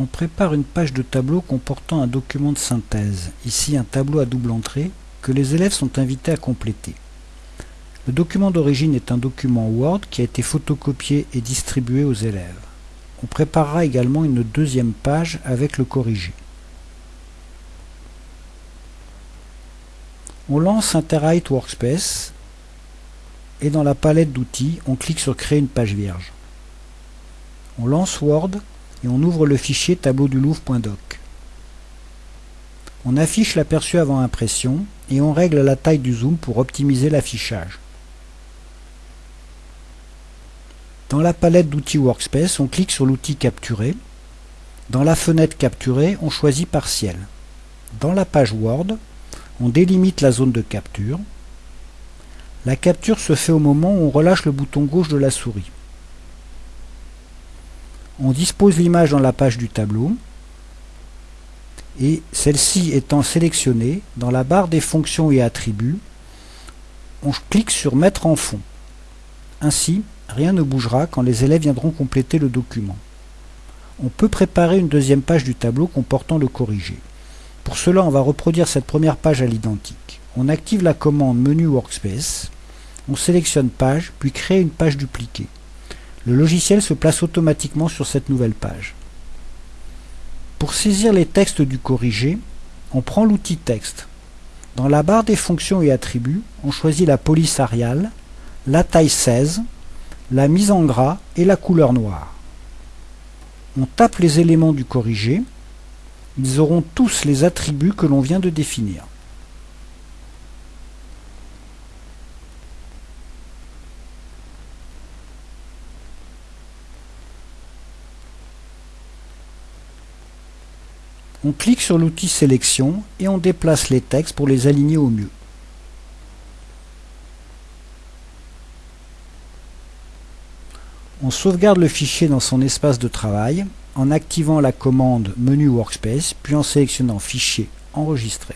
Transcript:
On prépare une page de tableau comportant un document de synthèse, ici un tableau à double entrée, que les élèves sont invités à compléter. Le document d'origine est un document Word qui a été photocopié et distribué aux élèves. On préparera également une deuxième page avec le corrigé. On lance Interite Workspace et dans la palette d'outils, on clique sur Créer une page vierge. On lance Word et on ouvre le fichier tableau du Louvre.doc. On affiche l'aperçu avant impression et on règle la taille du zoom pour optimiser l'affichage. Dans la palette d'outils Workspace, on clique sur l'outil Capturer. Dans la fenêtre Capturer, on choisit Partiel. Dans la page Word, on délimite la zone de capture. La capture se fait au moment où on relâche le bouton gauche de la souris. On dispose l'image dans la page du tableau et celle-ci étant sélectionnée, dans la barre des fonctions et attributs, on clique sur Mettre en fond. Ainsi, rien ne bougera quand les élèves viendront compléter le document. On peut préparer une deuxième page du tableau comportant le corrigé. Pour cela, on va reproduire cette première page à l'identique. On active la commande Menu Workspace, on sélectionne Page, puis crée une page dupliquée. Le logiciel se place automatiquement sur cette nouvelle page. Pour saisir les textes du corrigé, on prend l'outil Texte. Dans la barre des fonctions et attributs, on choisit la police Arial, la taille 16, la mise en gras et la couleur noire. On tape les éléments du corrigé. Ils auront tous les attributs que l'on vient de définir. On clique sur l'outil Sélection et on déplace les textes pour les aligner au mieux. On sauvegarde le fichier dans son espace de travail en activant la commande Menu Workspace, puis en sélectionnant Fichier, Enregistrer.